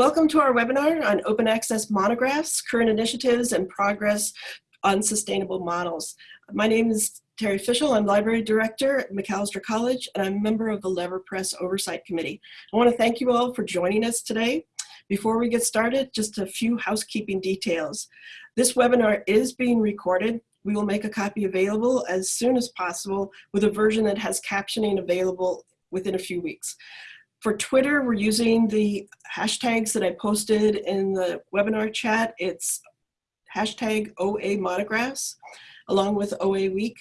Welcome to our webinar on open access monographs, current initiatives, and progress on sustainable models. My name is Terry Fishel. I'm Library Director at Macalester College, and I'm a member of the Lever Press Oversight Committee. I want to thank you all for joining us today. Before we get started, just a few housekeeping details. This webinar is being recorded. We will make a copy available as soon as possible with a version that has captioning available within a few weeks. For Twitter, we're using the hashtags that I posted in the webinar chat. It's hashtag OA monographs along with OA week.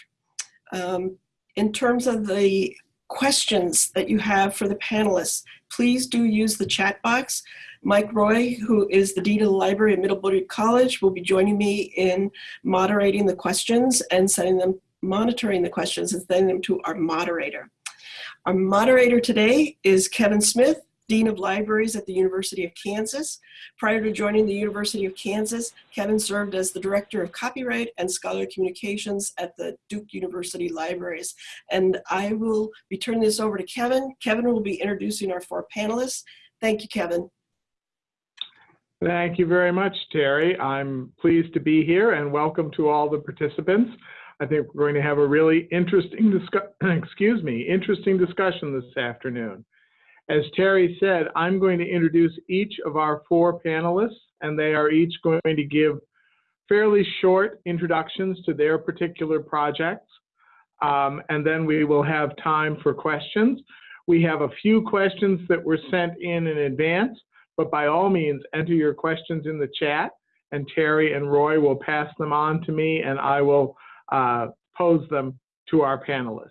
Um, in terms of the questions that you have for the panelists, please do use the chat box. Mike Roy, who is the Dean of the Library at Middlebury College, will be joining me in moderating the questions and sending them, monitoring the questions and sending them to our moderator. Our moderator today is Kevin Smith, Dean of Libraries at the University of Kansas. Prior to joining the University of Kansas, Kevin served as the Director of Copyright and Scholarly Communications at the Duke University Libraries. And I will be turning this over to Kevin. Kevin will be introducing our four panelists. Thank you, Kevin. Thank you very much, Terry. I'm pleased to be here and welcome to all the participants. I think we're going to have a really interesting excuse me, interesting discussion this afternoon. As Terry said, I'm going to introduce each of our four panelists, and they are each going to give fairly short introductions to their particular projects. Um, and then we will have time for questions. We have a few questions that were sent in in advance, but by all means, enter your questions in the chat, and Terry and Roy will pass them on to me, and I will uh, pose them to our panelists.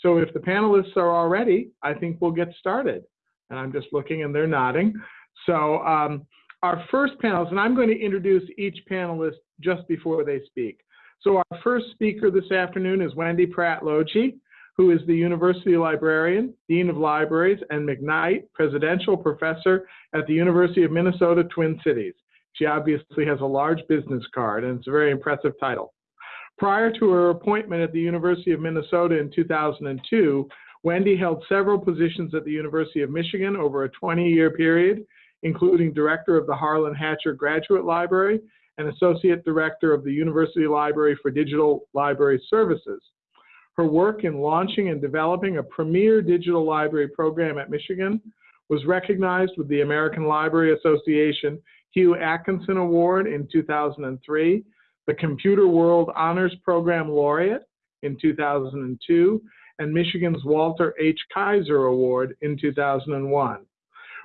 So if the panelists are all ready, I think we'll get started. And I'm just looking and they're nodding. So um, our first panelist, and I'm going to introduce each panelist just before they speak. So our first speaker this afternoon is Wendy Pradt Lougee, who is the University Librarian, Dean of Libraries, and McKnight Presidential Professor at the University of Minnesota Twin Cities. She obviously has a large business card, and it's a very impressive title. Prior to her appointment at the University of Minnesota in 2002, Wendy held several positions at the University of Michigan over a 20-year period, including director of the Harlan Hatcher Graduate Library and associate director of the University Library for Digital Library Services. Her work in launching and developing a premier digital library program at Michigan was recognized with the American Library Association Hugh Atkinson Award in 2003 the Computer World Honors Program laureate in 2002, and Michigan's Walter H. Kaiser Award in 2001.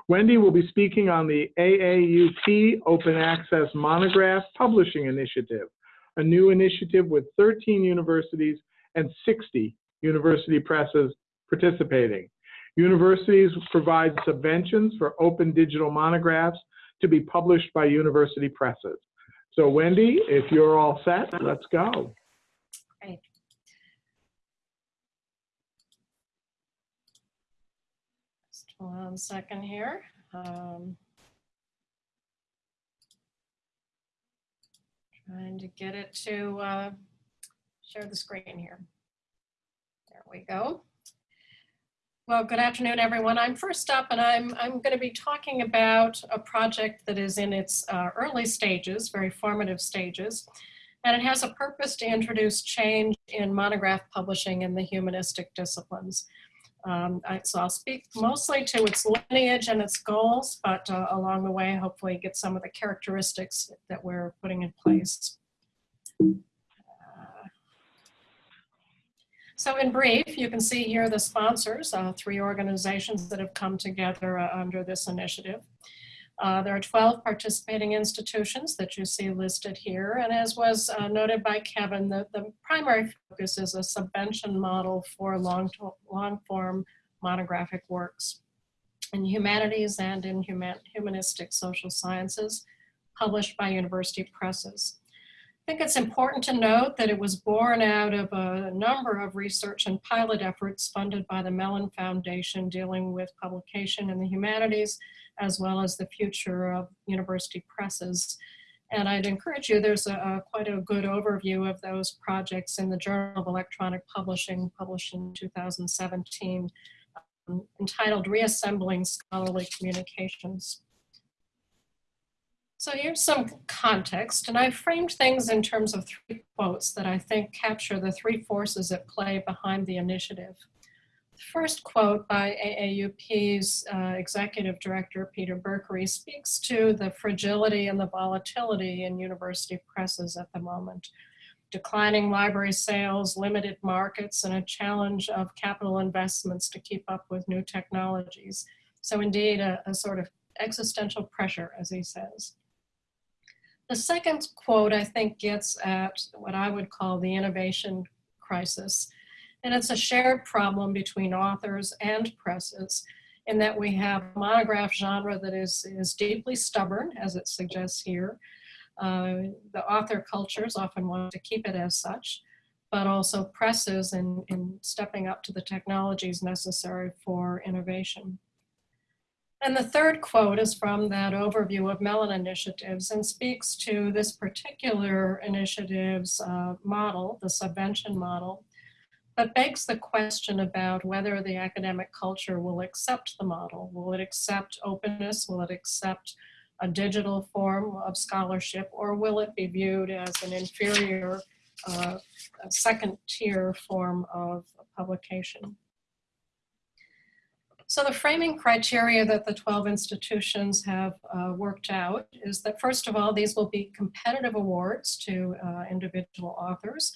Wendy will be speaking on the AAUP Open Access Monograph Publishing Initiative, a new initiative with 13 universities and 60 university presses participating. Universities provide subventions for open digital monographs to be published by university presses. So Wendy, if you're all set, let's go. Just one second here. Um, trying to get it to uh, share the screen here. There we go. Well, good afternoon, everyone. I'm first up, and I'm, I'm going to be talking about a project that is in its uh, early stages, very formative stages, and it has a purpose to introduce change in monograph publishing in the humanistic disciplines. Um, I, so I'll speak mostly to its lineage and its goals, but uh, along the way, hopefully get some of the characteristics that we're putting in place. So in brief, you can see here the sponsors, uh, three organizations that have come together uh, under this initiative. Uh, there are 12 participating institutions that you see listed here. And as was uh, noted by Kevin, the, the primary focus is a subvention model for long, long form monographic works in humanities and in human, humanistic social sciences published by university presses. I think it's important to note that it was born out of a number of research and pilot efforts funded by the Mellon Foundation dealing with publication in the humanities, as well as the future of university presses. And I'd encourage you, there's a, a quite a good overview of those projects in the Journal of Electronic Publishing, published in 2017, um, entitled Reassembling Scholarly Communications. So here's some context, and I framed things in terms of three quotes that I think capture the three forces at play behind the initiative. The first quote by AAUP's uh, executive director, Peter Berkery, speaks to the fragility and the volatility in university presses at the moment. Declining library sales, limited markets, and a challenge of capital investments to keep up with new technologies. So indeed, a, a sort of existential pressure, as he says. The second quote, I think, gets at what I would call the innovation crisis. And it's a shared problem between authors and presses in that we have monograph genre that is, is deeply stubborn, as it suggests here. Uh, the author cultures often want to keep it as such, but also presses in, in stepping up to the technologies necessary for innovation. And the third quote is from that overview of Mellon initiatives and speaks to this particular initiative's uh, model, the subvention model, but begs the question about whether the academic culture will accept the model. Will it accept openness? Will it accept a digital form of scholarship? Or will it be viewed as an inferior uh, second tier form of publication? So the framing criteria that the 12 institutions have uh, worked out is that first of all, these will be competitive awards to uh, individual authors.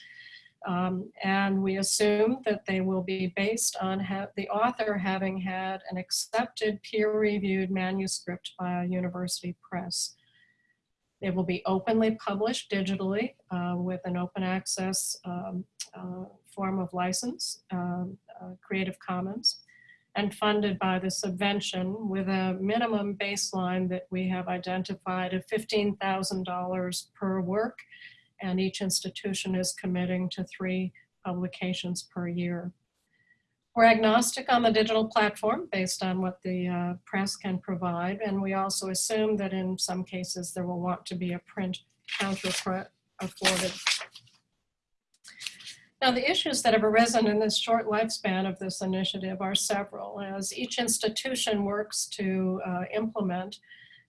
Um, and we assume that they will be based on the author having had an accepted peer-reviewed manuscript by a university press. They will be openly published digitally uh, with an open access um, uh, form of license, um, uh, Creative Commons and funded by the subvention with a minimum baseline that we have identified of $15,000 per work and each institution is committing to three publications per year. We're agnostic on the digital platform based on what the uh, press can provide and we also assume that in some cases there will want to be a print counterpart afforded now, the issues that have arisen in this short lifespan of this initiative are several. As each institution works to uh, implement,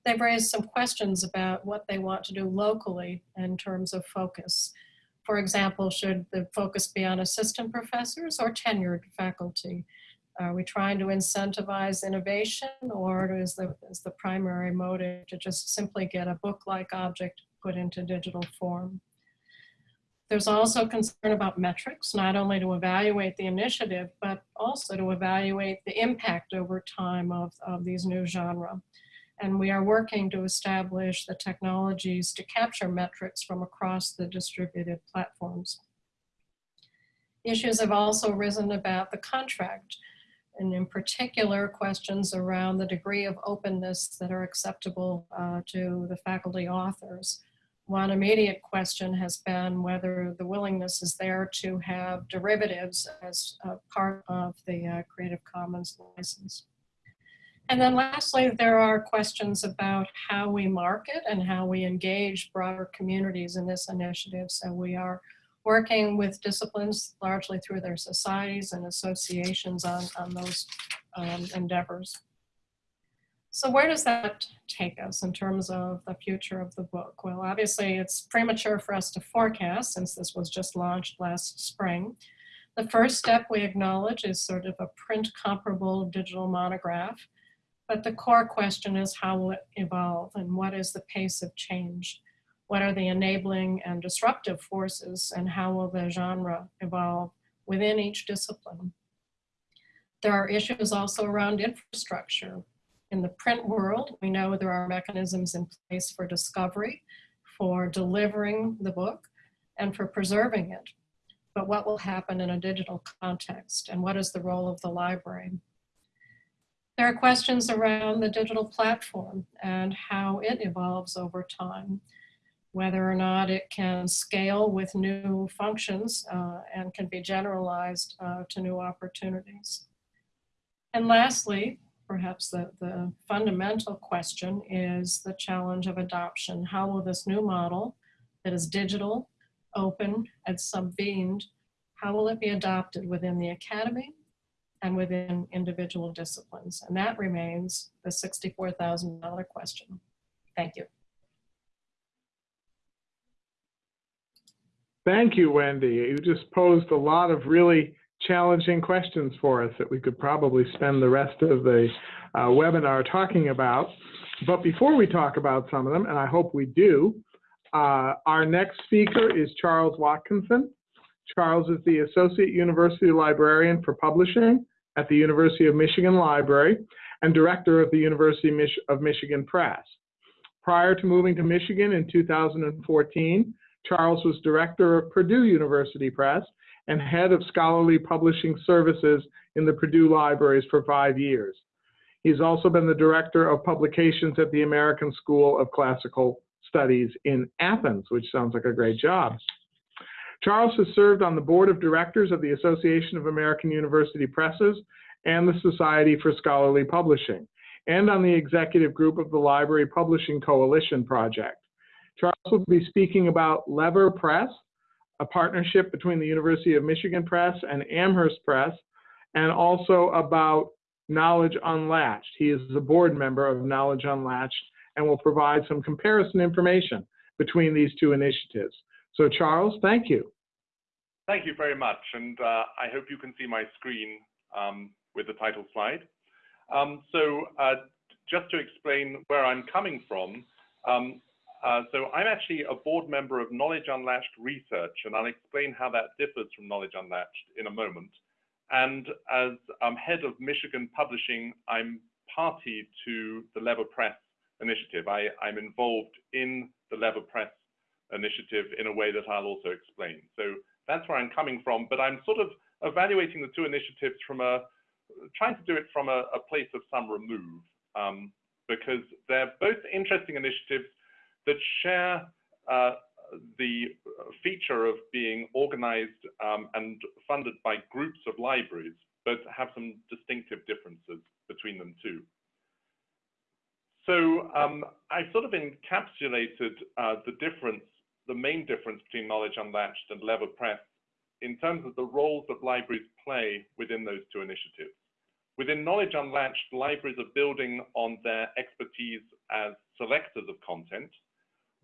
they've raised some questions about what they want to do locally in terms of focus. For example, should the focus be on assistant professors or tenured faculty? Are we trying to incentivize innovation or is the, is the primary motive to just simply get a book-like object put into digital form? There's also concern about metrics, not only to evaluate the initiative, but also to evaluate the impact over time of, of these new genre. And we are working to establish the technologies to capture metrics from across the distributed platforms. Issues have also risen about the contract, and in particular, questions around the degree of openness that are acceptable uh, to the faculty authors. One immediate question has been whether the willingness is there to have derivatives as part of the uh, Creative Commons license. And then lastly, there are questions about how we market and how we engage broader communities in this initiative. So we are working with disciplines largely through their societies and associations on, on those um, endeavors. So where does that take us in terms of the future of the book? Well, obviously it's premature for us to forecast since this was just launched last spring. The first step we acknowledge is sort of a print comparable digital monograph, but the core question is how will it evolve and what is the pace of change? What are the enabling and disruptive forces and how will the genre evolve within each discipline? There are issues also around infrastructure. In the print world, we know there are mechanisms in place for discovery, for delivering the book, and for preserving it. But what will happen in a digital context, and what is the role of the library? There are questions around the digital platform and how it evolves over time, whether or not it can scale with new functions uh, and can be generalized uh, to new opportunities. And lastly, perhaps the, the fundamental question is the challenge of adoption. How will this new model that is digital, open, and subvened, how will it be adopted within the academy and within individual disciplines? And that remains the $64,000 question. Thank you. Thank you, Wendy. You just posed a lot of really challenging questions for us that we could probably spend the rest of the uh, webinar talking about. But before we talk about some of them, and I hope we do, uh, our next speaker is Charles Watkinson. Charles is the Associate University Librarian for Publishing at the University of Michigan Library and Director of the University of Michigan Press. Prior to moving to Michigan in 2014, Charles was Director of Purdue University Press and Head of Scholarly Publishing Services in the Purdue Libraries for five years. He's also been the Director of Publications at the American School of Classical Studies in Athens, which sounds like a great job. Charles has served on the board of directors of the Association of American University Presses and the Society for Scholarly Publishing, and on the executive group of the Library Publishing Coalition Project. Charles will be speaking about Lever Press, a partnership between the University of Michigan Press and Amherst Press, and also about Knowledge Unlatched. He is a board member of Knowledge Unlatched and will provide some comparison information between these two initiatives. So Charles, thank you. Thank you very much. And uh, I hope you can see my screen um, with the title slide. Um, so uh, just to explain where I'm coming from, um, uh, so I'm actually a board member of Knowledge Unlatched Research, and I'll explain how that differs from Knowledge Unlatched in a moment. And as um, head of Michigan Publishing, I'm party to the Lever Press initiative. I, I'm involved in the Lever Press initiative in a way that I'll also explain. So that's where I'm coming from, but I'm sort of evaluating the two initiatives from a, trying to do it from a, a place of some remove, um, because they're both interesting initiatives that share uh, the feature of being organized um, and funded by groups of libraries, but have some distinctive differences between them too. So um, I sort of encapsulated uh, the difference the main difference between Knowledge Unlatched and Lever Press in terms of the roles that libraries play within those two initiatives. Within Knowledge Unlatched, libraries are building on their expertise as selectors of content.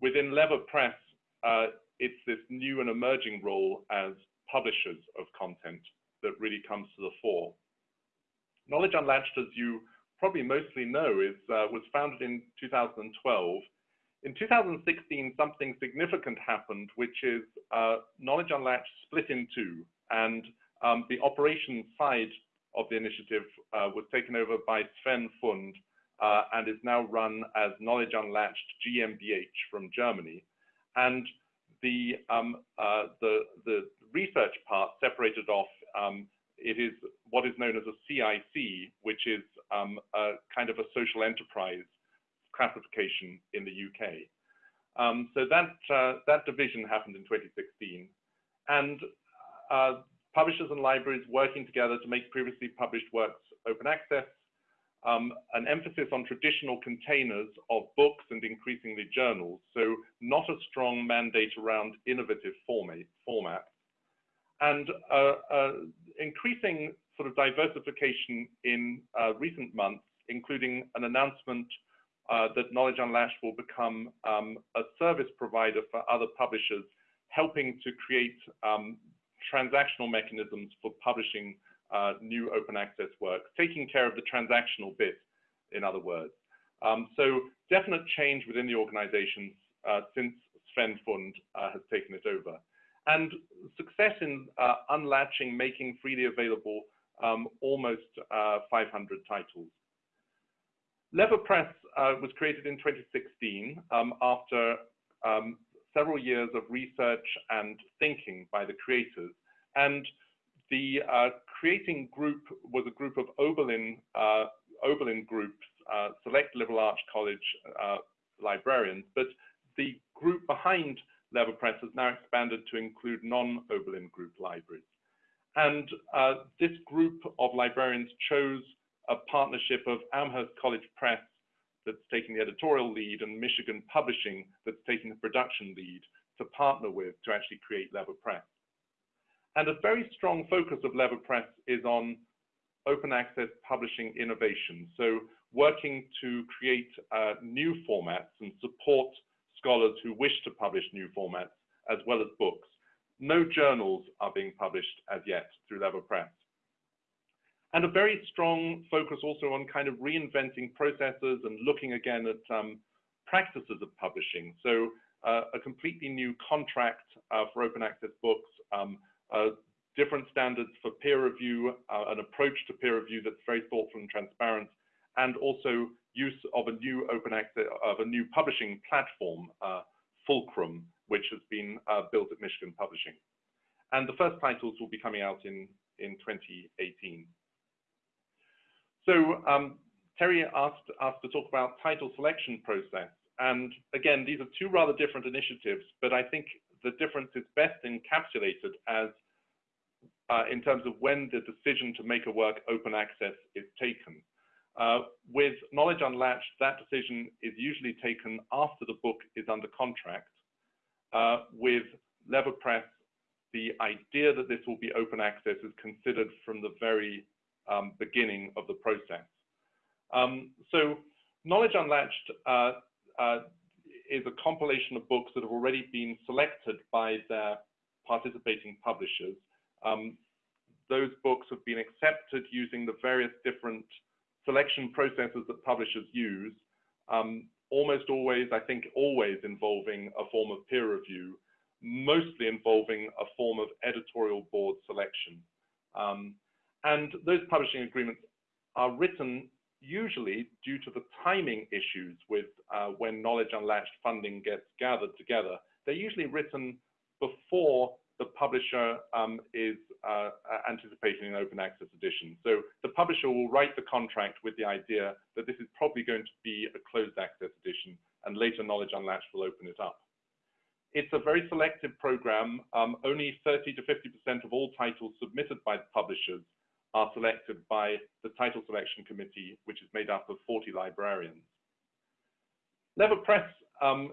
Within Lever Press, uh, it's this new and emerging role as publishers of content that really comes to the fore. Knowledge Unlatched, as you probably mostly know, is, uh, was founded in 2012 in 2016, something significant happened, which is uh, Knowledge Unlatched split in two, and um, the operations side of the initiative uh, was taken over by Sven Fund uh, and is now run as Knowledge Unlatched GmbH from Germany. And the, um, uh, the, the research part separated off, um, it is what is known as a CIC, which is um, a kind of a social enterprise classification in the UK. Um, so that, uh, that division happened in 2016. And uh, publishers and libraries working together to make previously published works open access, um, an emphasis on traditional containers of books and increasingly journals, so not a strong mandate around innovative format, formats, and uh, uh, increasing sort of diversification in uh, recent months, including an announcement uh, that Knowledge Unlatched will become um, a service provider for other publishers, helping to create um, transactional mechanisms for publishing uh, new open access work, taking care of the transactional bit, in other words. Um, so definite change within the organizations uh, since Sven Fund uh, has taken it over. And success in uh, unlatching, making freely available um, almost uh, 500 titles. Lever Press uh, was created in 2016 um, after um, several years of research and thinking by the creators. And the uh, creating group was a group of Oberlin, uh, Oberlin groups, uh, select liberal arts college librarians, but the group behind Lever Press has now expanded to include non-Oberlin group libraries. And uh, this group of librarians chose a partnership of Amherst College Press that's taking the editorial lead and Michigan Publishing that's taking the production lead to partner with to actually create Lever Press. And a very strong focus of Lever Press is on open access publishing innovation. So working to create uh, new formats and support scholars who wish to publish new formats as well as books. no journals are being published as yet through Lever Press. And a very strong focus also on kind of reinventing processes and looking again at um, practices of publishing. So uh, a completely new contract uh, for open access books, um, different standards for peer review, uh, an approach to peer review that's very thoughtful and transparent, and also use of a new open access, of a new publishing platform, uh, Fulcrum, which has been uh, built at Michigan Publishing. And the first titles will be coming out in, in 2018. So um, Terry asked us to talk about title selection process. And again, these are two rather different initiatives, but I think the difference is best encapsulated as uh, in terms of when the decision to make a work open access is taken. Uh, with Knowledge Unlatched, that decision is usually taken after the book is under contract. Uh, with LeverPress, the idea that this will be open access is considered from the very um, beginning of the process. Um, so Knowledge Unlatched uh, uh, is a compilation of books that have already been selected by their participating publishers. Um, those books have been accepted using the various different selection processes that publishers use, um, almost always, I think always involving a form of peer review, mostly involving a form of editorial board selection. Um, and those publishing agreements are written usually due to the timing issues with uh, when Knowledge Unlatched funding gets gathered together. They're usually written before the publisher um, is uh, anticipating an open access edition. So the publisher will write the contract with the idea that this is probably going to be a closed access edition and later Knowledge Unlatched will open it up. It's a very selective program. Um, only 30 to 50% of all titles submitted by the publishers are selected by the title selection committee, which is made up of 40 librarians. Lever Press um,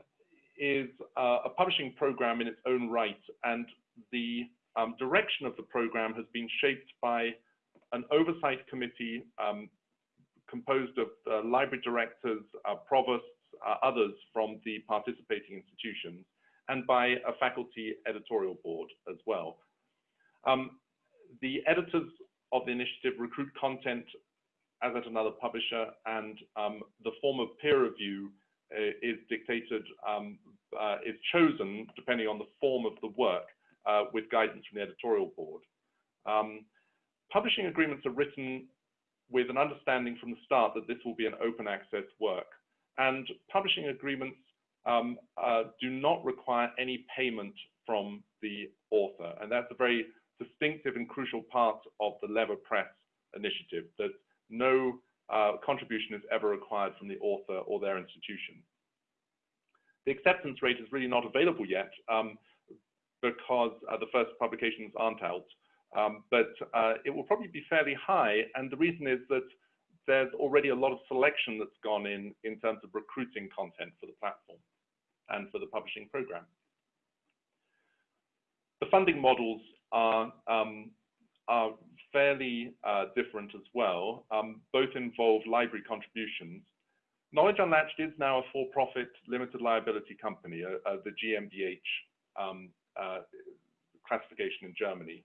is uh, a publishing program in its own right, and the um, direction of the program has been shaped by an oversight committee um, composed of uh, library directors, uh, provosts, uh, others from the participating institutions, and by a faculty editorial board as well. Um, the editors of the initiative recruit content as at another publisher, and um, the form of peer review uh, is dictated, um, uh, is chosen depending on the form of the work uh, with guidance from the editorial board. Um, publishing agreements are written with an understanding from the start that this will be an open access work. And publishing agreements um, uh, do not require any payment from the author. And that's a very distinctive and crucial part of the Lever Press initiative, that no uh, contribution is ever required from the author or their institution. The acceptance rate is really not available yet um, because uh, the first publications aren't out, um, but uh, it will probably be fairly high, and the reason is that there's already a lot of selection that's gone in in terms of recruiting content for the platform and for the publishing program. The funding models are, um, are fairly uh, different as well. Um, both involve library contributions. Knowledge Unlatched is now a for-profit limited liability company, uh, uh, the GmbH um, uh, classification in Germany.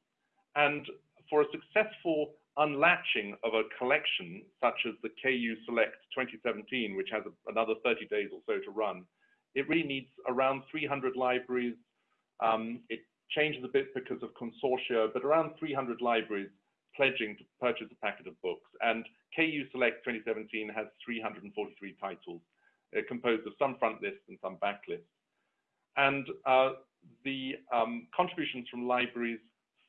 And for a successful unlatching of a collection such as the KU Select 2017, which has a, another 30 days or so to run, it really needs around 300 libraries. Um, it changes a bit because of consortia, but around 300 libraries pledging to purchase a packet of books. And KU Select 2017 has 343 titles, uh, composed of some front lists and some back lists. And uh, the um, contributions from libraries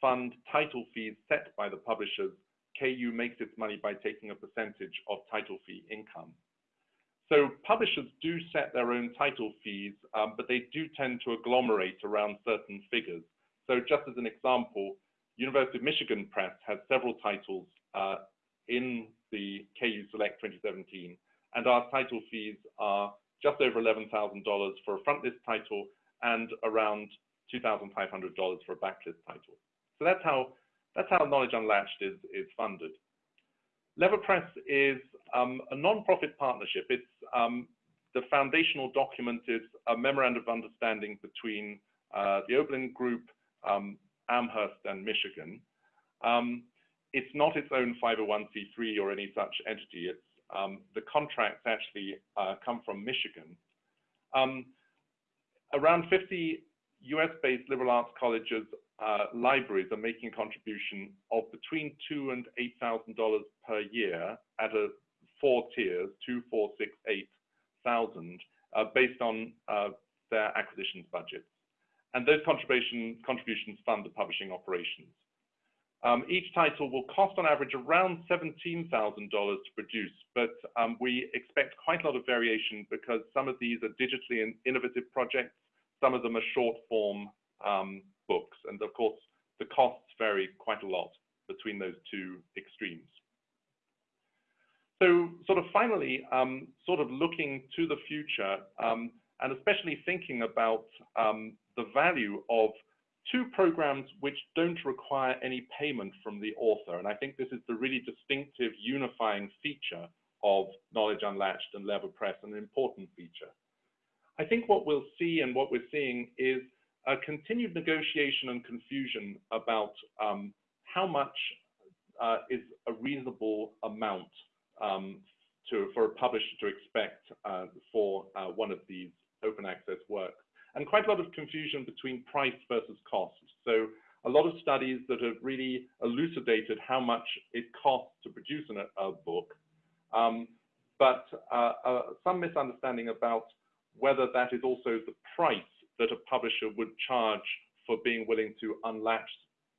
fund title fees set by the publishers. KU makes its money by taking a percentage of title fee income. So publishers do set their own title fees, um, but they do tend to agglomerate around certain figures. So just as an example, University of Michigan Press has several titles uh, in the KU Select 2017, and our title fees are just over $11,000 for a frontlist title and around $2,500 for a backlist title. So that's how that's how Knowledge Unlatched is, is funded. LeverPress is um, a non-profit partnership. It's um, the foundational document is a memorandum of understanding between uh, the Oberlin Group um, Amherst and Michigan. Um, it's not its own 501c3 or any such entity. It's um, the contracts actually uh, come from Michigan. Um, around 50 US-based liberal arts colleges uh, libraries are making a contribution of between two and eight thousand dollars per year at a four tiers, two, four, six, eight thousand, uh, based on uh, their acquisitions budgets. And those contribution, contributions fund the publishing operations. Um, each title will cost on average around $17,000 to produce, but um, we expect quite a lot of variation because some of these are digitally innovative projects, some of them are short form um, books. And of course, the costs vary quite a lot between those two extremes. So sort of finally, um, sort of looking to the future, um, and especially thinking about um, the value of two programs which don't require any payment from the author. And I think this is the really distinctive unifying feature of Knowledge Unlatched and Lever Press, an important feature. I think what we'll see and what we're seeing is a continued negotiation and confusion about um, how much uh, is a reasonable amount um, to, for a publisher to expect uh, for uh, one of these open access works. And quite a lot of confusion between price versus cost. So a lot of studies that have really elucidated how much it costs to produce an, a book, um, but uh, uh, some misunderstanding about whether that is also the price that a publisher would charge for being willing to unlatch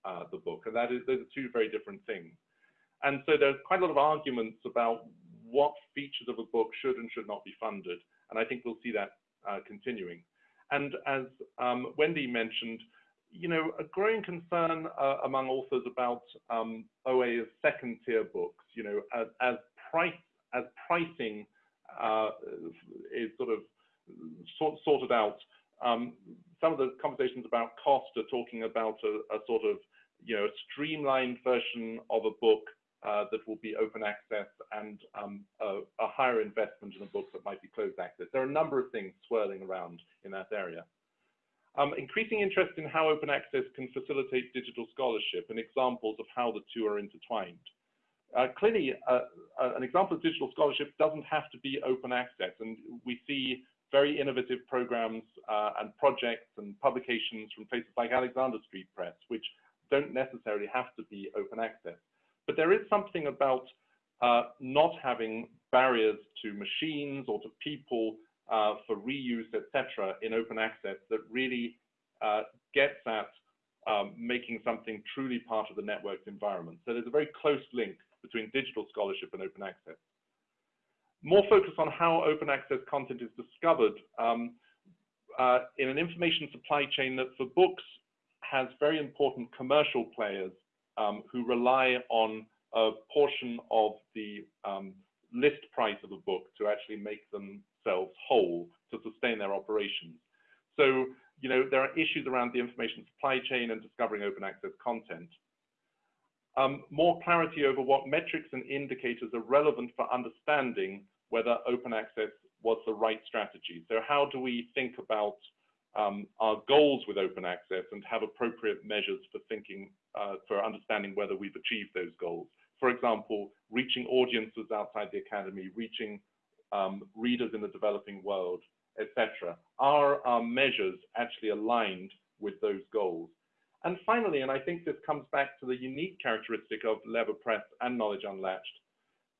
uh, the book. And that is, those are two very different things. And so there's quite a lot of arguments about what features of a book should and should not be funded. And I think we'll see that continuing. And as um, Wendy mentioned, you know, a growing concern uh, among authors about um, OA as second tier books, you know, as, as price, as pricing uh, is sort of sort, sorted out. Um, some of the conversations about cost are talking about a, a, sort of, you know, a streamlined version of a book uh, that will be open access and um, a, a, higher investment in a book that might be closed access. There are a number of things swirling around in that area. Um, increasing interest in how open access can facilitate digital scholarship and examples of how the two are intertwined. Uh, clearly, uh, uh, an example of digital scholarship doesn't have to be open access, and we see very innovative programs uh, and projects and publications from places like Alexander Street Press, which don't necessarily have to be open access. But there is something about uh, not having barriers to machines or to people uh, for reuse, etc., in open access that really uh, gets at um, making something truly part of the network's environment. So there's a very close link between digital scholarship and open access. More focus on how open access content is discovered um, uh, in an information supply chain that for books has very important commercial players um, who rely on a portion of the um, list price of a book to actually make themselves whole to sustain their operations. So, you know, there are issues around the information supply chain and discovering open access content. Um, more clarity over what metrics and indicators are relevant for understanding whether open access was the right strategy. So how do we think about um, our goals with open access and have appropriate measures for thinking, uh, for understanding whether we've achieved those goals. For example, reaching audiences outside the academy, reaching um, readers in the developing world, etc. Are our measures actually aligned with those goals? And finally, and I think this comes back to the unique characteristic of Lever Press and Knowledge Unlatched,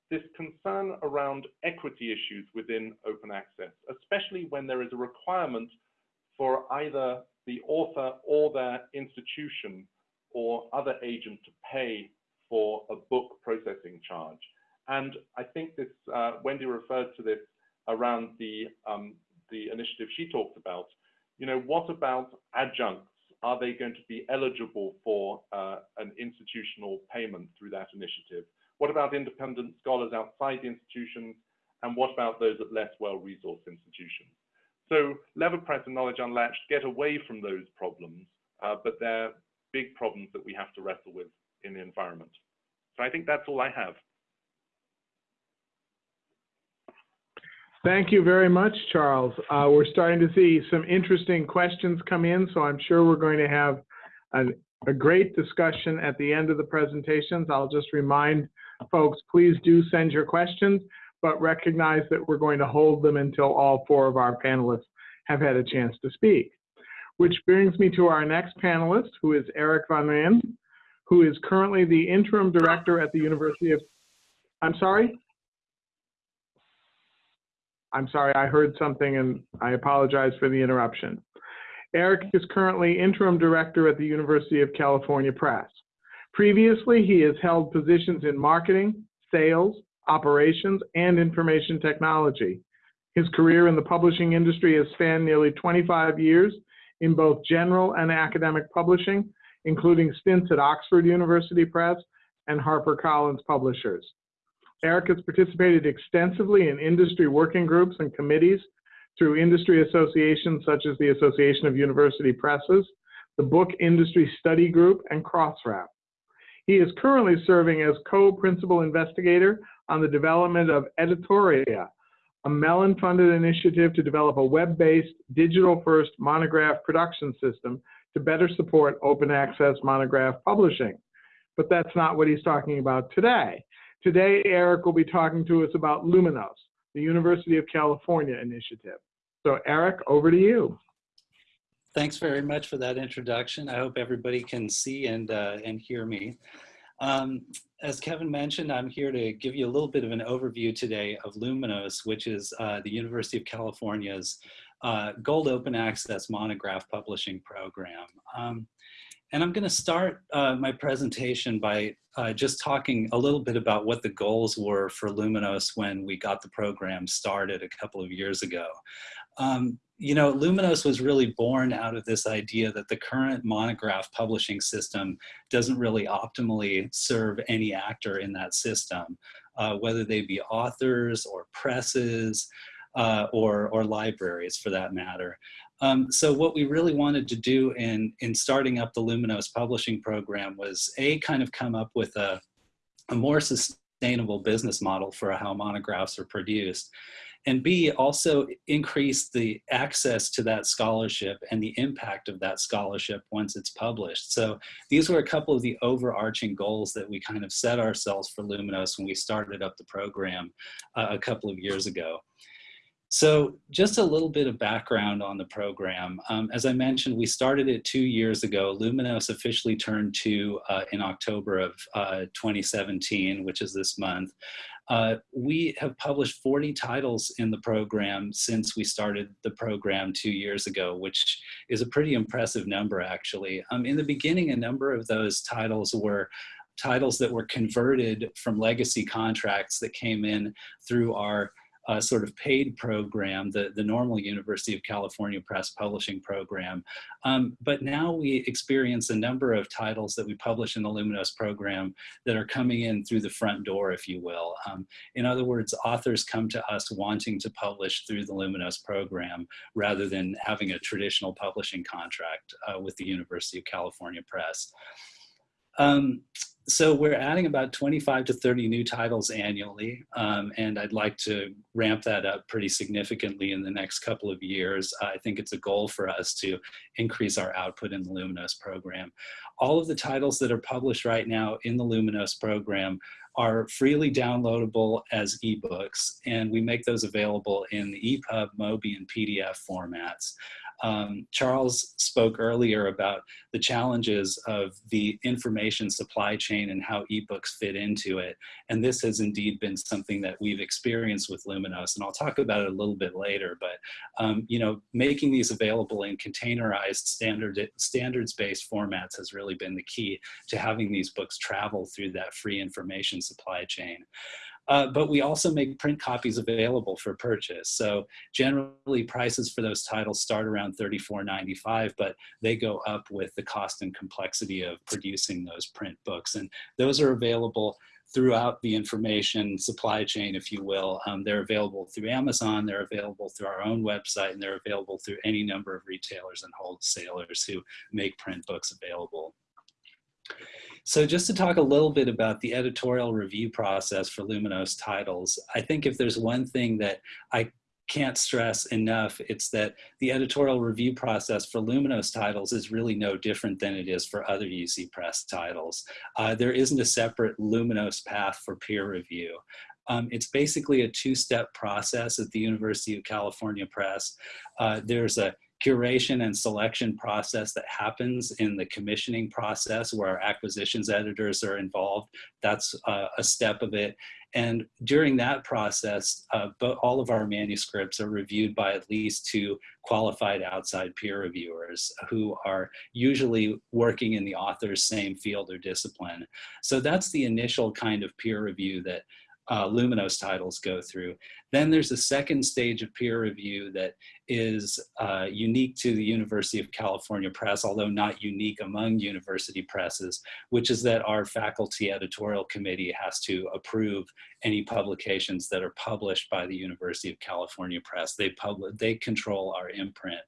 this concern around equity issues within open access, especially when there is a requirement for either the author or their institution or other agent to pay for a book processing charge. And I think this, uh, Wendy referred to this around the, um, the initiative she talked about. You know, what about adjuncts? Are they going to be eligible for uh, an institutional payment through that initiative? What about independent scholars outside the institutions? And what about those at less well-resourced institutions? So LeverPress and Knowledge Unlatched get away from those problems, uh, but they're big problems that we have to wrestle with in the environment. So I think that's all I have. Thank you very much, Charles. Uh, we're starting to see some interesting questions come in, so I'm sure we're going to have a, a great discussion at the end of the presentations. I'll just remind folks, please do send your questions, but recognize that we're going to hold them until all four of our panelists have had a chance to speak. Which brings me to our next panelist, who is Eric Van Rijn, who is currently the interim director at the University of, I'm sorry? I'm sorry, I heard something and I apologize for the interruption. Eric is currently interim director at the University of California Press. Previously, he has held positions in marketing, sales, operations, and information technology. His career in the publishing industry has spanned nearly 25 years in both general and academic publishing, including stints at Oxford University Press and HarperCollins Publishers. Eric has participated extensively in industry working groups and committees through industry associations such as the Association of University Presses, the Book Industry Study Group, and Crossref. He is currently serving as co-principal investigator on the development of Editoria, a Mellon-funded initiative to develop a web-based, digital-first monograph production system to better support open access monograph publishing. But that's not what he's talking about today. Today, Eric will be talking to us about Luminos, the University of California initiative. So Eric, over to you. Thanks very much for that introduction. I hope everybody can see and, uh, and hear me. Um, as Kevin mentioned, I'm here to give you a little bit of an overview today of Luminos, which is uh, the University of California's uh, Gold Open Access Monograph Publishing Program. Um, and I'm going to start uh, my presentation by uh, just talking a little bit about what the goals were for Luminos when we got the program started a couple of years ago. Um, you know, Luminos was really born out of this idea that the current monograph publishing system doesn't really optimally serve any actor in that system, uh, whether they be authors or presses uh, or, or libraries for that matter. Um, so what we really wanted to do in, in starting up the Luminos publishing program was A, kind of come up with a, a more sustainable business model for how monographs are produced and B, also increase the access to that scholarship and the impact of that scholarship once it's published. So these were a couple of the overarching goals that we kind of set ourselves for Luminos when we started up the program uh, a couple of years ago. So just a little bit of background on the program. Um, as I mentioned, we started it two years ago. Luminos officially turned two uh, in October of uh, 2017, which is this month. Uh, we have published 40 titles in the program since we started the program two years ago, which is a pretty impressive number actually. Um, in the beginning, a number of those titles were titles that were converted from legacy contracts that came in through our uh, sort of paid program, the, the normal University of California Press Publishing program. Um, but now we experience a number of titles that we publish in the Luminos program that are coming in through the front door, if you will. Um, in other words, authors come to us wanting to publish through the Luminos program rather than having a traditional publishing contract uh, with the University of California Press. Um, so we're adding about 25 to 30 new titles annually, um, and I'd like to ramp that up pretty significantly in the next couple of years. I think it's a goal for us to increase our output in the Luminos program. All of the titles that are published right now in the Luminos program are freely downloadable as ebooks, and we make those available in the EPUB, MOBI, and PDF formats. Um, Charles spoke earlier about the challenges of the information supply chain and how ebooks fit into it. And this has indeed been something that we've experienced with Luminos. And I'll talk about it a little bit later, but um, you know, making these available in containerized standard, standards-based formats has really been the key to having these books travel through that free information supply chain. Uh, but we also make print copies available for purchase. So generally prices for those titles start around $34.95, but they go up with the cost and complexity of producing those print books. And those are available throughout the information supply chain, if you will. Um, they're available through Amazon, they're available through our own website, and they're available through any number of retailers and wholesalers who make print books available. So just to talk a little bit about the editorial review process for Luminos titles, I think if there's one thing that I can't stress enough, it's that the editorial review process for Luminos titles is really no different than it is for other UC Press titles. Uh, there isn't a separate Luminos path for peer review. Um, it's basically a two-step process at the University of California Press. Uh, there's a curation and selection process that happens in the commissioning process where our acquisitions editors are involved. That's uh, a step of it. And during that process, uh, all of our manuscripts are reviewed by at least two qualified outside peer reviewers who are usually working in the author's same field or discipline. So that's the initial kind of peer review that uh, Luminos titles go through. Then there's a second stage of peer review that is uh, unique to the University of California Press, although not unique among university presses, which is that our faculty editorial committee has to approve any publications that are published by the University of California Press. They, publish, they control our imprint.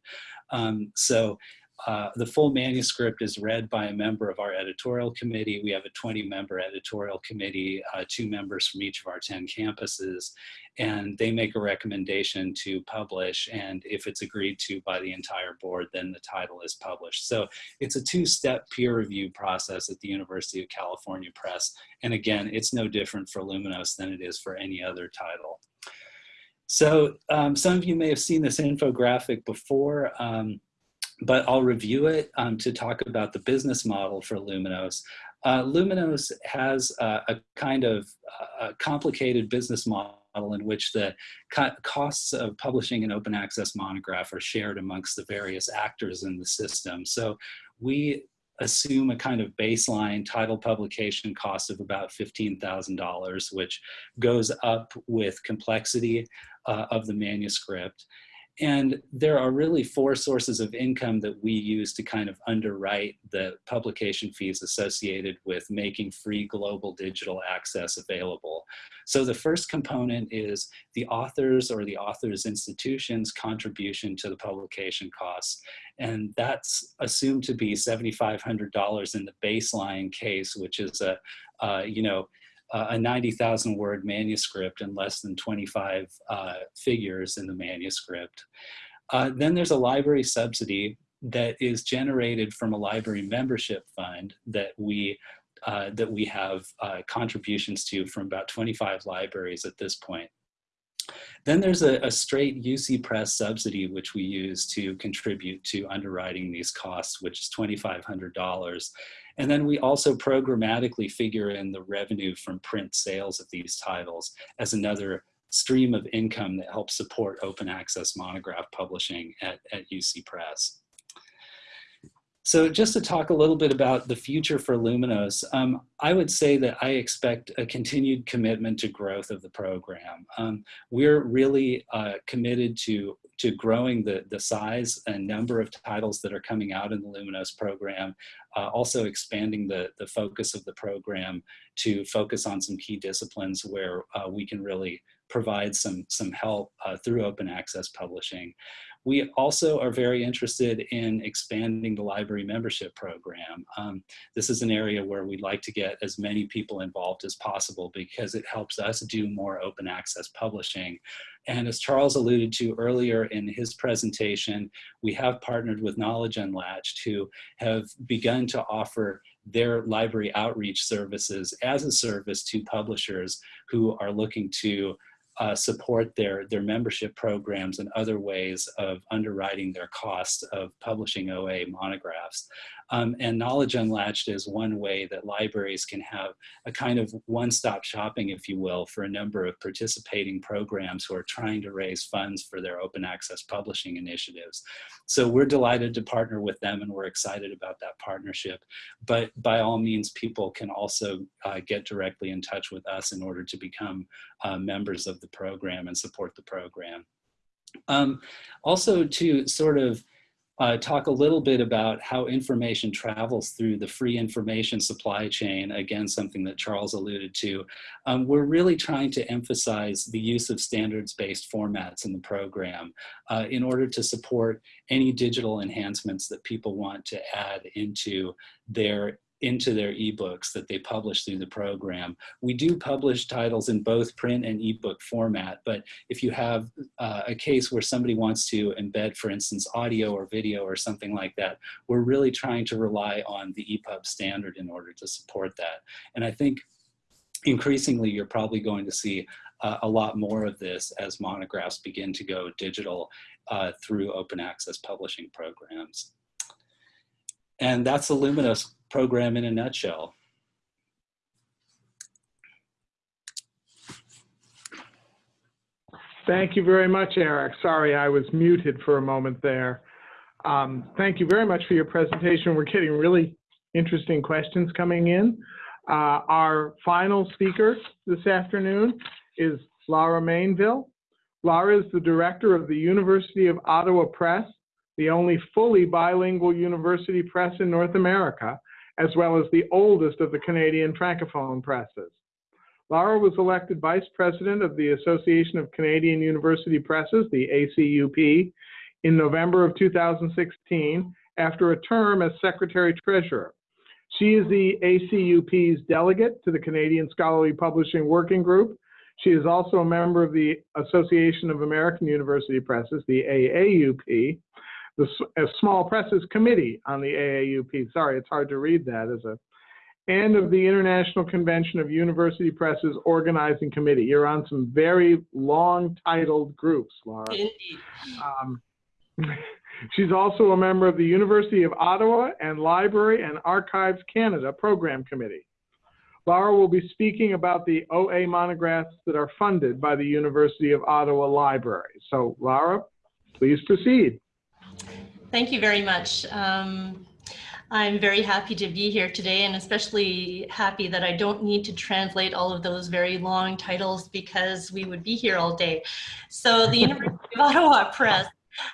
Um, so uh, the full manuscript is read by a member of our editorial committee. We have a 20 member editorial committee, uh, two members from each of our 10 campuses, and they make a recommendation to publish. And if it's agreed to by the entire board, then the title is published. So it's a two-step peer review process at the University of California Press. And again, it's no different for Luminos than it is for any other title. So um, some of you may have seen this infographic before. Um, but I'll review it um, to talk about the business model for Luminos. Uh, Luminos has a kind of complicated business model in which the co costs of publishing an open access monograph are shared amongst the various actors in the system. So we assume a kind of baseline title publication cost of about $15,000, which goes up with complexity uh, of the manuscript. And there are really four sources of income that we use to kind of underwrite the publication fees associated with making free global digital access available. So the first component is the author's or the author's institution's contribution to the publication costs. And that's assumed to be $7,500 in the baseline case, which is a, uh, you know, uh, a 90,000 word manuscript and less than 25 uh, figures in the manuscript. Uh, then there's a library subsidy that is generated from a library membership fund that we uh, that we have uh, contributions to from about 25 libraries at this point. Then there's a, a, straight UC Press subsidy, which we use to contribute to underwriting these costs, which is $2,500. And then we also programmatically figure in the revenue from print sales of these titles as another stream of income that helps support open access monograph publishing at, at UC Press. So just to talk a little bit about the future for Luminos, um, I would say that I expect a continued commitment to growth of the program. Um, we're really uh, committed to, to growing the, the size and number of titles that are coming out in the Luminos program, uh, also expanding the, the focus of the program to focus on some key disciplines where uh, we can really provide some, some help uh, through open access publishing. We also are very interested in expanding the library membership program. Um, this is an area where we'd like to get as many people involved as possible because it helps us do more open access publishing. And as Charles alluded to earlier in his presentation, we have partnered with Knowledge Unlatched who have begun to offer their library outreach services as a service to publishers who are looking to uh, support their, their membership programs and other ways of underwriting their costs of publishing OA monographs. Um, and Knowledge Unlatched is one way that libraries can have a kind of one-stop shopping, if you will, for a number of participating programs who are trying to raise funds for their open access publishing initiatives. So we're delighted to partner with them and we're excited about that partnership. But by all means, people can also uh, get directly in touch with us in order to become uh, members of the program and support the program. Um, also to sort of uh, talk a little bit about how information travels through the free information supply chain, again, something that Charles alluded to. Um, we're really trying to emphasize the use of standards-based formats in the program uh, in order to support any digital enhancements that people want to add into their into their ebooks that they publish through the program. We do publish titles in both print and ebook format, but if you have uh, a case where somebody wants to embed, for instance, audio or video or something like that, we're really trying to rely on the EPUB standard in order to support that. And I think increasingly you're probably going to see uh, a lot more of this as monographs begin to go digital uh, through open access publishing programs. And that's the Luminos program in a nutshell. Thank you very much, Eric. Sorry, I was muted for a moment there. Um, thank you very much for your presentation. We're getting really interesting questions coming in. Uh, our final speaker this afternoon is Laura Mainville. Laura is the director of the University of Ottawa Press, the only fully bilingual university press in North America, as well as the oldest of the Canadian francophone presses. Laura was elected vice president of the Association of Canadian University Presses, the ACUP, in November of 2016 after a term as secretary treasurer. She is the ACUP's delegate to the Canadian Scholarly Publishing Working Group. She is also a member of the Association of American University Presses, the AAUP, the Small Presses Committee on the AAUP. Sorry, it's hard to read that as a, and of the International Convention of University Presses Organizing Committee. You're on some very long titled groups, Laura. Indeed. Um, she's also a member of the University of Ottawa and Library and Archives Canada Program Committee. Laura will be speaking about the OA monographs that are funded by the University of Ottawa Library. So Laura, please proceed. Thank you very much. Um, I'm very happy to be here today and especially happy that I don't need to translate all of those very long titles because we would be here all day. So the University of Ottawa Press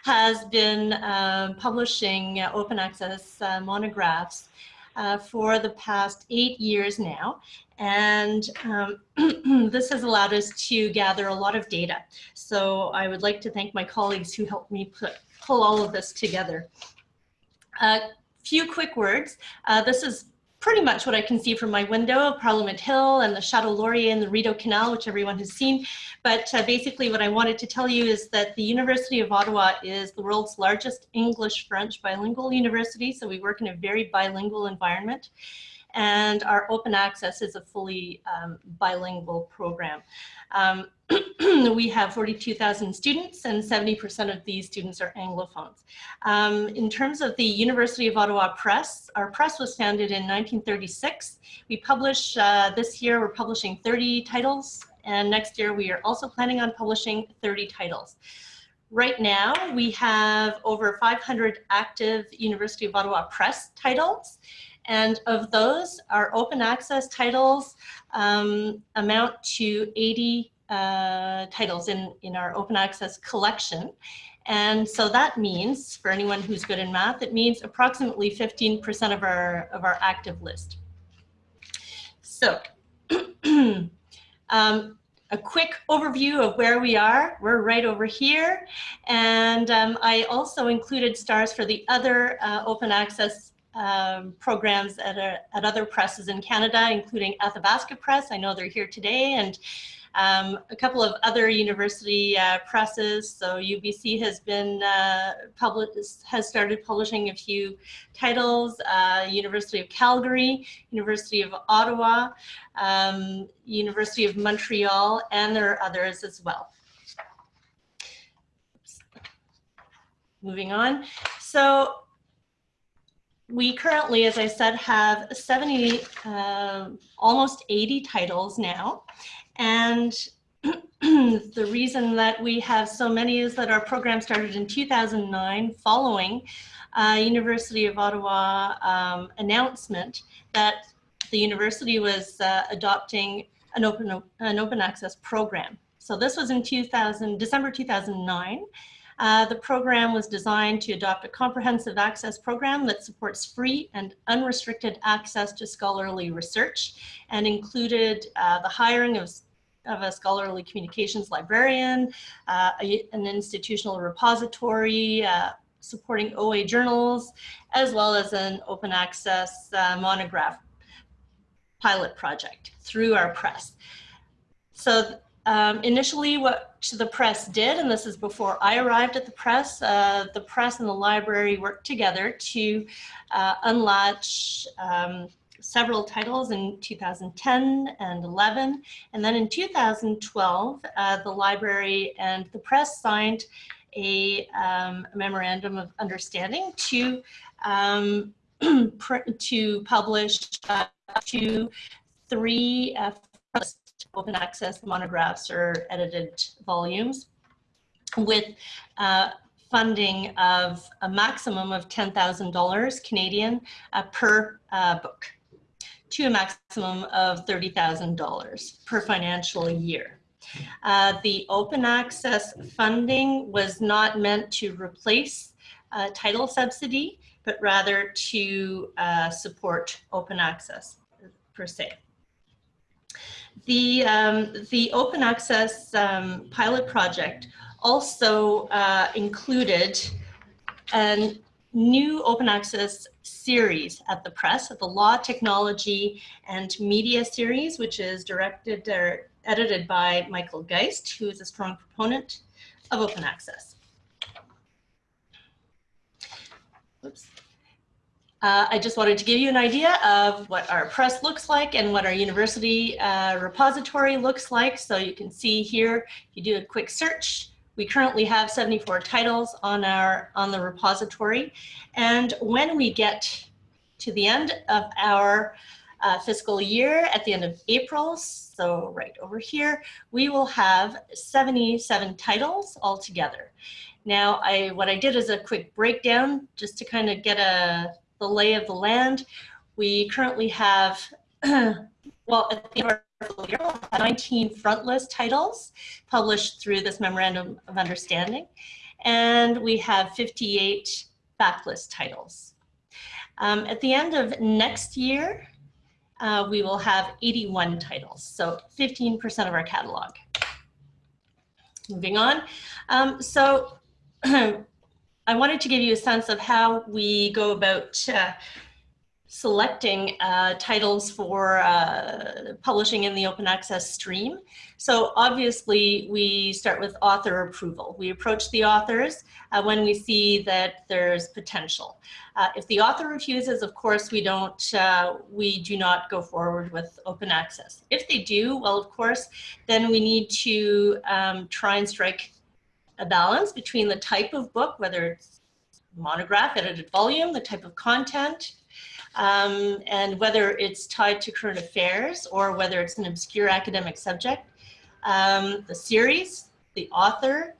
has been uh, publishing uh, open access uh, monographs uh, for the past eight years now. And um, this has allowed us to gather a lot of data. So I would like to thank my colleagues who helped me put, pull all of this together. A few quick words. Uh, this is pretty much what I can see from my window, of Parliament Hill and the Chateau Laurier and the Rideau Canal, which everyone has seen. But uh, basically what I wanted to tell you is that the University of Ottawa is the world's largest English-French bilingual university. So we work in a very bilingual environment. And our open access is a fully um, bilingual program. Um, we have 42,000 students and 70% of these students are Anglophones. Um, in terms of the University of Ottawa Press, our press was founded in 1936. We publish, uh, this year we're publishing 30 titles and next year we are also planning on publishing 30 titles. Right now we have over 500 active University of Ottawa Press titles and of those, our open access titles um, amount to 80 uh, titles in, in our open access collection. And so that means, for anyone who's good in math, it means approximately 15% of our, of our active list. So um, a quick overview of where we are. We're right over here. And um, I also included stars for the other uh, open access um, programs at, a, at other presses in Canada, including Athabasca Press. I know they're here today. And um, a couple of other university uh, presses. So UBC has been uh, has started publishing a few titles. Uh, University of Calgary, University of Ottawa, um, University of Montreal, and there are others as well. Oops. Moving on. So we currently, as I said, have 70, uh, almost 80 titles now. And the reason that we have so many is that our program started in 2009 following uh, University of Ottawa um, announcement that the university was uh, adopting an open, an open access program. So this was in 2000, December 2009. Uh, the program was designed to adopt a comprehensive access program that supports free and unrestricted access to scholarly research and included uh, the hiring of of a scholarly communications librarian, uh, a, an institutional repository, uh, supporting OA journals, as well as an open access uh, monograph pilot project through our press. So um, initially what the press did, and this is before I arrived at the press, uh, the press and the library worked together to uh, unlatch um, several titles in 2010 and 11. And then in 2012, uh, the library and the press signed a um, memorandum of understanding to um, to publish uh, two, three uh, open access monographs or edited volumes with uh, funding of a maximum of $10,000 Canadian uh, per uh, book to a maximum of $30,000 per financial year. Uh, the open access funding was not meant to replace uh, title subsidy, but rather to uh, support open access per se. The, um, the open access um, pilot project also uh, included a new open access series at the press, the Law, Technology, and Media series, which is directed or edited by Michael Geist, who is a strong proponent of open access. Oops. Uh, I just wanted to give you an idea of what our press looks like and what our university uh, repository looks like. So you can see here, if you do a quick search, we currently have 74 titles on our on the repository. And when we get to the end of our uh, fiscal year at the end of April, so right over here, we will have 77 titles altogether. Now, I what I did is a quick breakdown just to kind of get a the lay of the land. We currently have, well, at the end of year, 19 front list titles published through this memorandum of understanding, and we have 58 backlist titles. Um, at the end of next year, uh, we will have 81 titles, so 15% of our catalog. Moving on. Um, so I wanted to give you a sense of how we go about uh, selecting uh, titles for uh, publishing in the open access stream. So obviously we start with author approval. We approach the authors uh, when we see that there's potential. Uh, if the author refuses, of course, we don't, uh, we do not go forward with open access. If they do, well, of course, then we need to um, try and strike a balance between the type of book, whether it's monograph, edited volume, the type of content, um, and whether it's tied to current affairs or whether it's an obscure academic subject, um, the series, the author,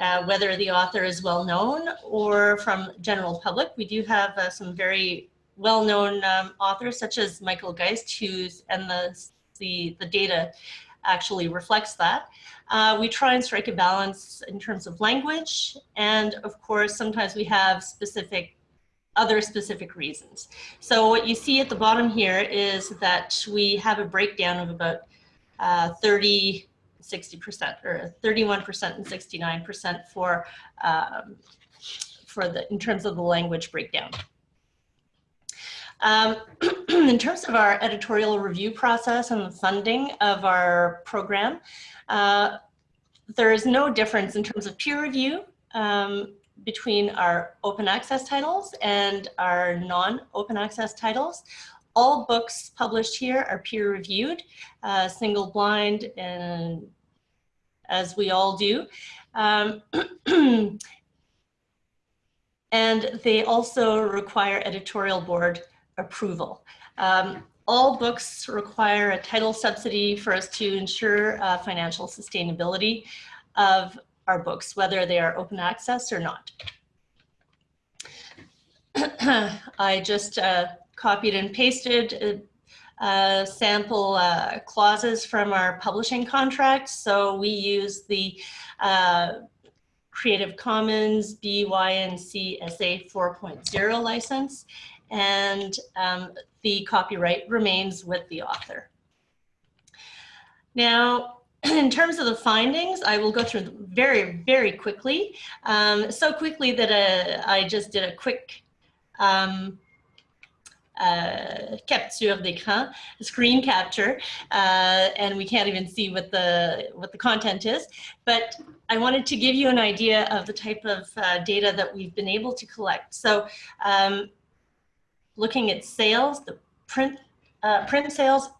uh, whether the author is well known or from general public. We do have uh, some very well-known um, authors such as Michael Geist, who's and the, the, the data actually reflects that. Uh, we try and strike a balance in terms of language. And of course, sometimes we have specific other specific reasons. So what you see at the bottom here is that we have a breakdown of about uh, 30, 60% or 31% and 69% for, um, for the, in terms of the language breakdown. Um, in terms of our editorial review process and the funding of our program, uh, there is no difference in terms of peer review um, between our open access titles and our non-open access titles. All books published here are peer reviewed, uh, single blind, and as we all do. Um, and they also require editorial board approval. Um, all books require a title subsidy for us to ensure uh, financial sustainability of our books, whether they are open access or not. I just uh, copied and pasted uh, sample uh, clauses from our publishing contract. So we use the uh, Creative Commons BY-NC SA 4.0 license and um, the copyright remains with the author. Now, in terms of the findings, I will go through very, very quickly. Um, so quickly that uh, I just did a quick um, uh, capture d'écran, screen capture, uh, and we can't even see what the what the content is. But I wanted to give you an idea of the type of uh, data that we've been able to collect. So, um, looking at sales, the print uh, print sales,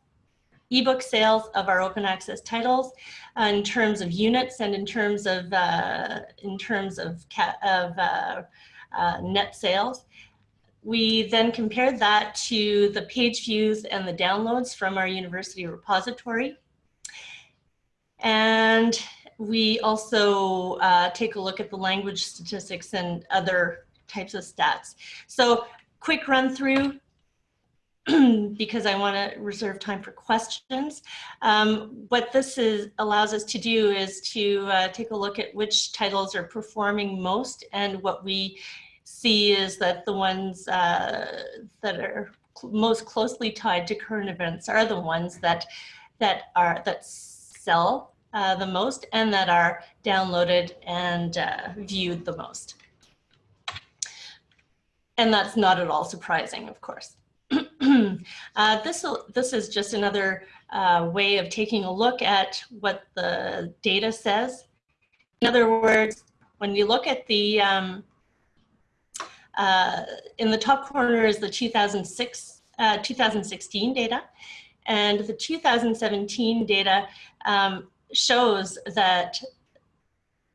ebook sales of our open access titles, uh, in terms of units and in terms of uh, in terms of of net sales. We then compared that to the page views and the downloads from our university repository. And we also uh, take a look at the language statistics and other types of stats. So quick run through because I want to reserve time for questions. Um, what this is allows us to do is to uh, take a look at which titles are performing most and what we see is that the ones uh, that are cl most closely tied to current events are the ones that that are that sell uh, the most and that are downloaded and uh, viewed the most. And that's not at all surprising, of course. uh, this, this is just another uh, way of taking a look at what the data says. In other words, when you look at the um, uh, in the top corner is the 2006, uh, 2016 data, and the 2017 data um, shows that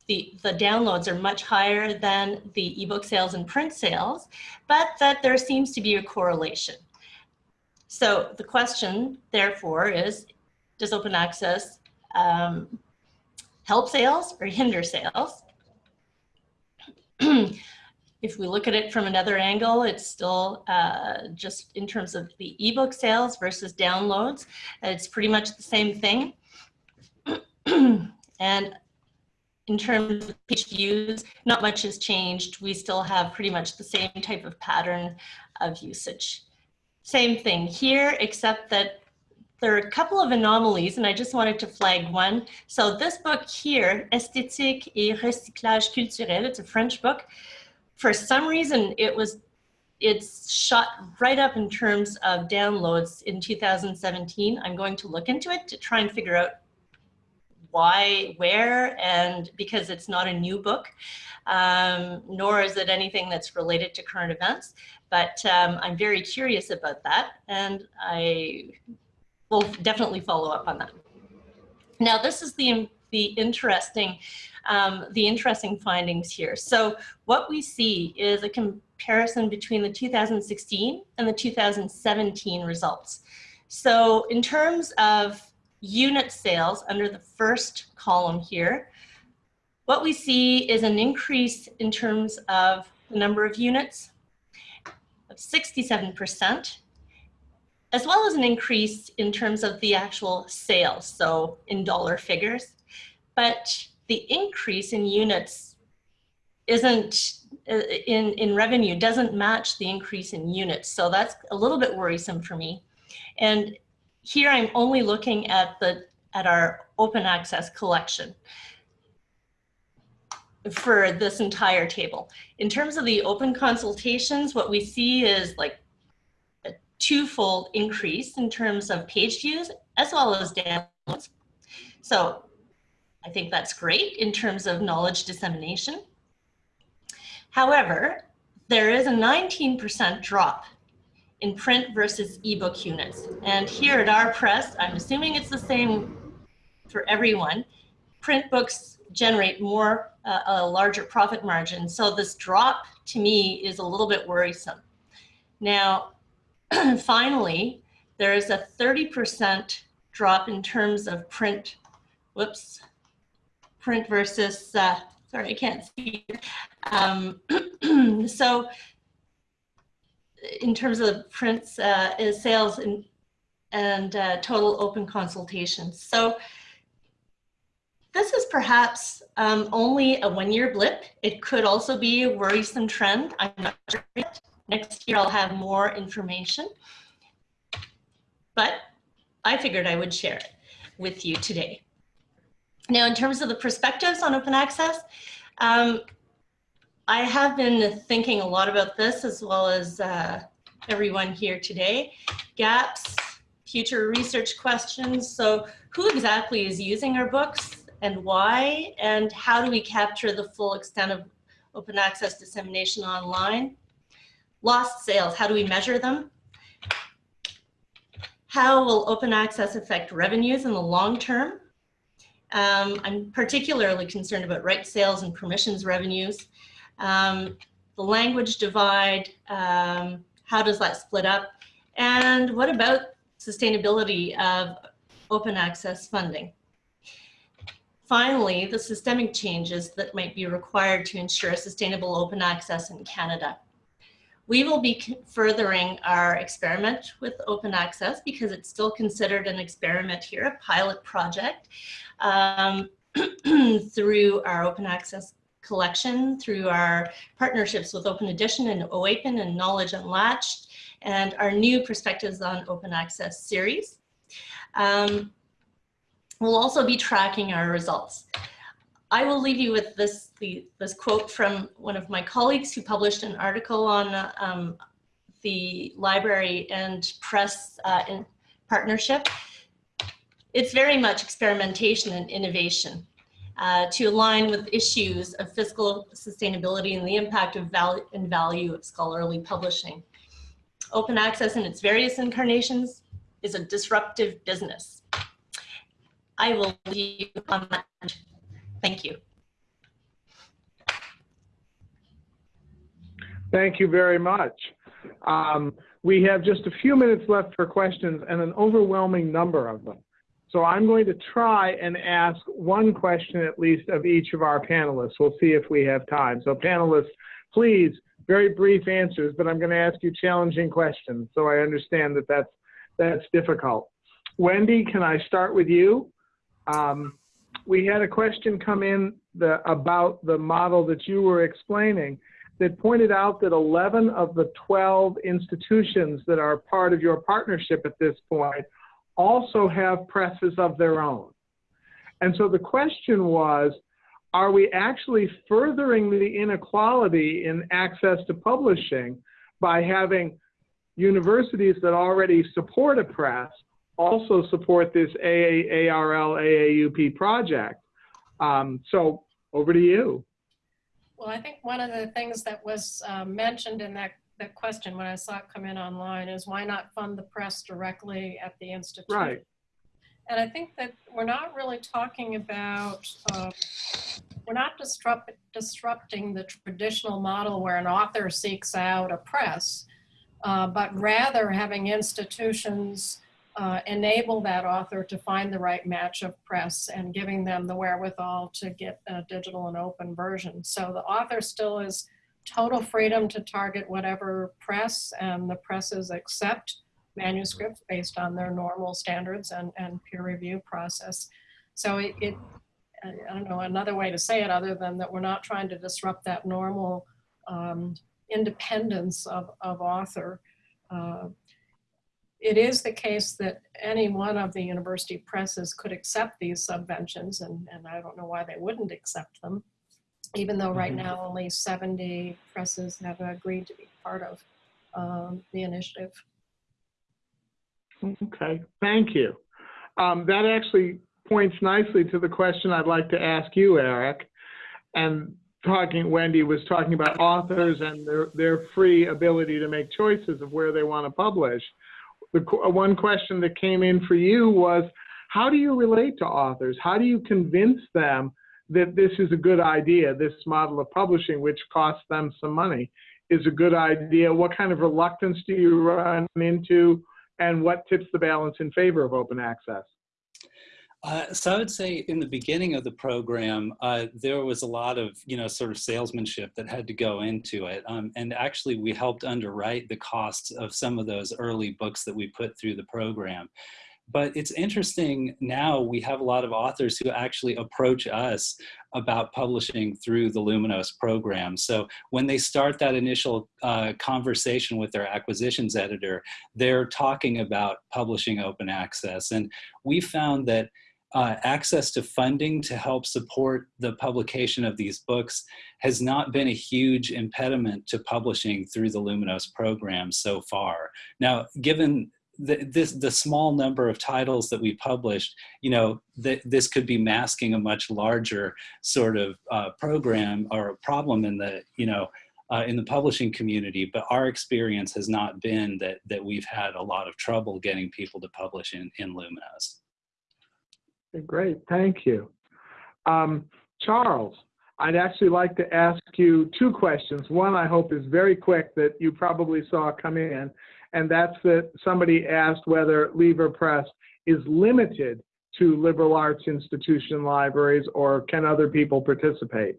the, the downloads are much higher than the ebook sales and print sales, but that there seems to be a correlation. So the question, therefore, is, does open access um, help sales or hinder sales? If we look at it from another angle, it's still uh, just in terms of the ebook sales versus downloads, it's pretty much the same thing. and in terms of page views, not much has changed. We still have pretty much the same type of pattern of usage. Same thing here, except that there are a couple of anomalies and I just wanted to flag one. So this book here, Esthétique et recyclage culturel, it's a French book for some reason it was it's shot right up in terms of downloads in 2017. I'm going to look into it to try and figure out why, where, and because it's not a new book, um, nor is it anything that's related to current events. But um, I'm very curious about that, and I will definitely follow up on that. Now, this is the, the interesting um, the interesting findings here. So what we see is a comparison between the 2016 and the 2017 results. So in terms of unit sales under the first column here, what we see is an increase in terms of the number of units of 67%, as well as an increase in terms of the actual sales, so in dollar figures. But the increase in units isn't uh, in, in revenue doesn't match the increase in units. So that's a little bit worrisome for me. And here I'm only looking at the at our open access collection for this entire table. In terms of the open consultations, what we see is like a twofold increase in terms of page views as well as downloads. So I think that's great in terms of knowledge dissemination. However, there is a 19% drop in print versus ebook units. And here at our press, I'm assuming it's the same for everyone, print books generate more, uh, a larger profit margin. So this drop to me is a little bit worrisome. Now, finally, there is a 30% drop in terms of print, whoops, print versus, uh, sorry, I can't see. Um, so in terms of prints, uh, sales and, and uh, total open consultations. So this is perhaps um, only a one-year blip. It could also be a worrisome trend. I'm not sure yet. Next year I'll have more information. But I figured I would share it with you today. Now, in terms of the perspectives on open access, um, I have been thinking a lot about this as well as uh, everyone here today. Gaps, future research questions. So who exactly is using our books and why? And how do we capture the full extent of open access dissemination online? Lost sales, how do we measure them? How will open access affect revenues in the long term? Um, I'm particularly concerned about right sales and permissions revenues. Um, the language divide, um, how does that split up? And what about sustainability of open access funding? Finally, the systemic changes that might be required to ensure sustainable open access in Canada. We will be furthering our experiment with open access because it's still considered an experiment here, a pilot project, um, through our open access collection, through our partnerships with Open Edition and OAPEN and Knowledge Unlatched, and our new Perspectives on Open Access series. Um, we'll also be tracking our results. I will leave you with this, the, this quote from one of my colleagues who published an article on um, the library and press uh, partnership. It's very much experimentation and innovation uh, to align with issues of fiscal sustainability and the impact of value and value of scholarly publishing. Open access in its various incarnations is a disruptive business. I will leave you on that Thank you. Thank you very much. Um, we have just a few minutes left for questions and an overwhelming number of them. So I'm going to try and ask one question at least of each of our panelists. We'll see if we have time. So panelists, please, very brief answers, but I'm going to ask you challenging questions. So I understand that that's, that's difficult. Wendy, can I start with you? Um, we had a question come in the, about the model that you were explaining that pointed out that 11 of the 12 institutions that are part of your partnership at this point also have presses of their own. And so the question was, are we actually furthering the inequality in access to publishing by having universities that already support a press also support this AARL AAUP project. Um, so over to you. Well, I think one of the things that was uh, mentioned in that, that question when I saw it come in online is why not fund the press directly at the institute? Right. And I think that we're not really talking about, uh, we're not disrupt, disrupting the traditional model where an author seeks out a press, uh, but rather having institutions uh, enable that author to find the right match of press and giving them the wherewithal to get a digital and open version. So the author still is total freedom to target whatever press and the presses accept manuscripts based on their normal standards and, and peer review process. So it, it, I don't know another way to say it other than that we're not trying to disrupt that normal um, independence of, of author. Uh, it is the case that any one of the university presses could accept these subventions, and, and I don't know why they wouldn't accept them, even though right Mhm. now only 70 presses have agreed to be part of um, the initiative. Okay, thank you. Um, that actually points nicely to the question I'd like to ask you, Eric. And talking, Wendy was talking about authors and their, their free ability to make choices of where they want to publish. The qu- one question that came in for you was, how do you relate to authors? How do you convince them that this is a good idea, this model of publishing, which costs them some money, is a good idea? What kind of reluctance do you run into? And what tips the balance in favor of open access? Uh, so I would say in the beginning of the program, uh, there was a lot of, you know, sort of salesmanship that had to go into it. Um, and actually we helped underwrite the costs of some of those early books that we put through the program. But it's interesting now we have a lot of authors who actually approach us about publishing through the Luminos program. So when they start that initial uh, conversation with their acquisitions editor, they're talking about publishing open access. And we found that uh, access to funding to help support the publication of these books has not been a huge impediment to publishing through the Luminos program so far. Now, given the, this, the small number of titles that we published, you know, th this could be masking a much larger sort of uh, program or a problem in the, you know, uh, in the publishing community, but our experience has not been that, that we've had a lot of trouble getting people to publish in, in Luminos. Great, thank you. Um, Charles, I'd actually like to ask you two questions. One I hope is very quick that you probably saw come in, and that's that somebody asked whether Lever Press is limited to liberal arts institution libraries or can other people participate?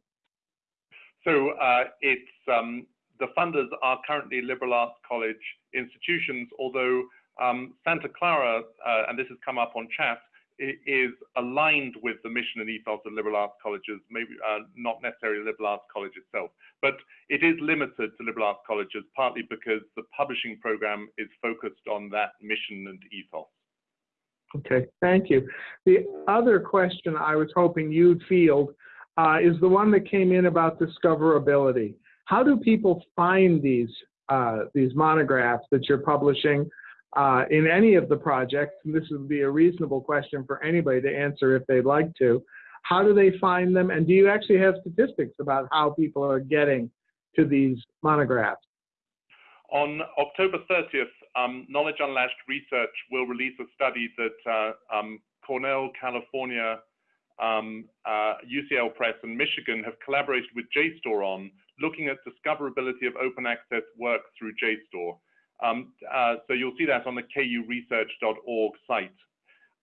So uh, it's um, the funders are currently liberal arts college institutions, although um, Santa Clara, uh, and this has come up on chat, is aligned with the mission and ethos of liberal arts colleges, maybe uh, not necessarily liberal arts college itself, but it is limited to liberal arts colleges partly because the publishing program is focused on that mission and ethos. Okay, thank you. The other question I was hoping you'd field uh, is the one that came in about discoverability. How do people find these uh, these monographs that you're publishing uh, in any of the projects? This would be a reasonable question for anybody to answer if they'd like to. How do they find them? And do you actually have statistics about how people are getting to these monographs? On October 30th, um, Knowledge Unlatched Research will release a study that uh, um, Cornell, California, um, uh, UCL Press, and Michigan have collaborated with JSTOR on, looking at discoverability of open access work through JSTOR. Um, uh, so you'll see that on the kuresearch.org site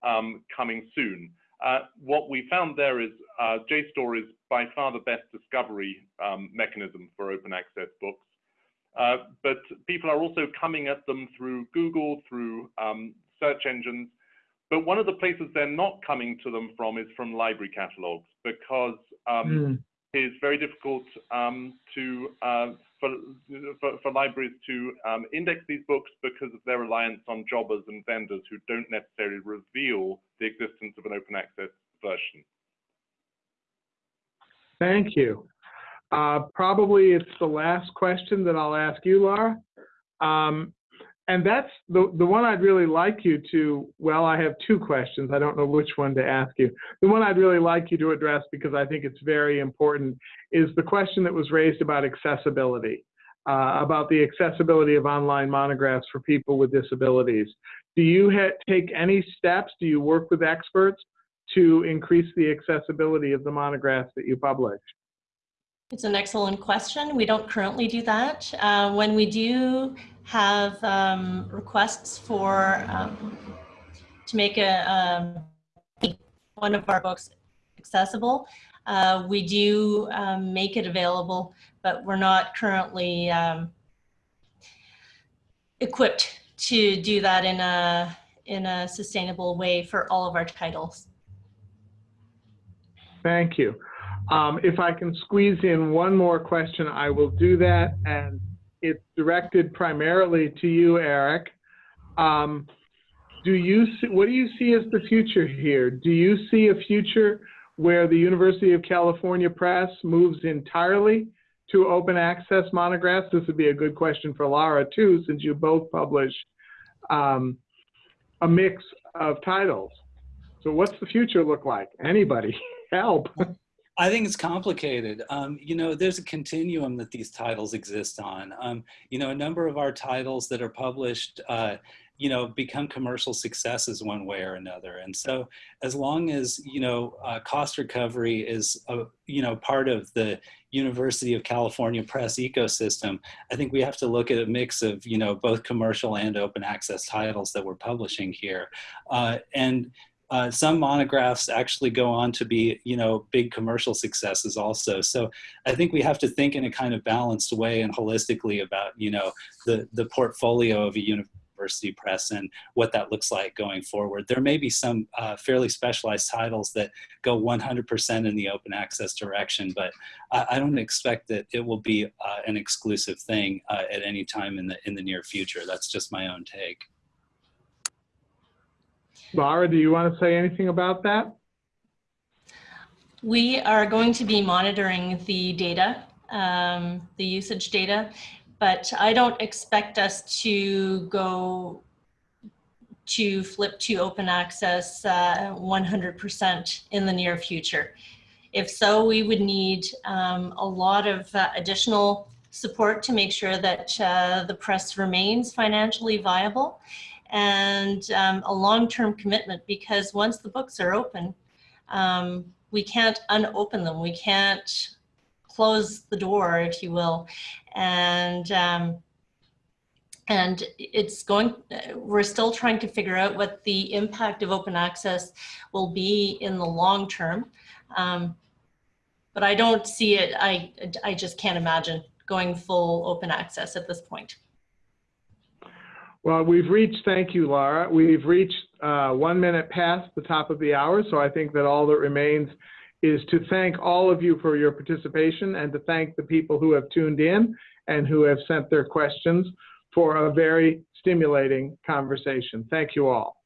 um, coming soon. Uh, what we found there is uh, JSTOR is by far the best discovery um, mechanism for open access books. Uh, but people are also coming at them through Google, through um, search engines. But one of the places they're not coming to them from is from library catalogs because um, mm. it's very difficult um, to uh, for, for, for, libraries to um, index these books because of their reliance on jobbers and vendors who don't necessarily reveal the existence of an open access version. Thank you. Uh, probably it's the last question that I'll ask you, Laura. Um, and that's the, the one I'd really like you to, well, I have two questions. I don't know which one to ask you. The one I'd really like you to address because I think it's very important is the question that was raised about accessibility, uh, about the accessibility of online monographs for people with disabilities. Do you take any steps, do you work with experts to increase the accessibility of the monographs that you publish? It's an excellent question. We don't currently do that. Uh, when we do have um, requests for um, to make a um, one of our books accessible, uh, we do um, make it available, but we're not currently um, equipped to do that in a in a sustainable way for all of our titles. Thank you. Um, if I can squeeze in one more question, I will do that. And it's directed primarily to you, Eric. Um, do you see, what do you see as the future here? Do you see a future where the University of California Press moves entirely to open access monographs? This would be a good question for Laura too, since you both publish um, a mix of titles. So what's the future look like? Anybody help? I think it's complicated. Um, you know, there's a continuum that these titles exist on. Um, you know, a number of our titles that are published, uh, you know, become commercial successes one way or another. And so as long as, you know, uh, cost recovery is, a, you know, part of the University of California press ecosystem, I think we have to look at a mix of, you know, both commercial and open access titles that we're publishing here. Uh, and uh, some monographs actually go on to be, you know, big commercial successes also. So I think we have to think in a kind of balanced way and holistically about, you know, the, the portfolio of a university press and what that looks like going forward. There may be some uh, fairly specialized titles that go 100% in the open access direction, but I, I don't expect that it will be uh, an exclusive thing uh, at any time in the, in the near future. That's just my own take. Laura, do you want to say anything about that? We are going to be monitoring the data, um, the usage data, but I don't expect us to go to flip to open access uh, 100% in the near future. If so, we would need um, a lot of uh, additional support to make sure that uh, the press remains financially viable and um, a long-term commitment because once the books are open, um, we can't unopen them. We can't close the door, if you will. And um, and it's going, we're still trying to figure out what the impact of open access will be in the long term. Um, but I don't see it, I, I just can't imagine going full open access at this point. Well, we've reached, thank you, Laura. We've reached uh, one minute past the top of the hour, so I think that all that remains is to thank all of you for your participation and to thank the people who have tuned in and who have sent their questions for a very stimulating conversation. Thank you all.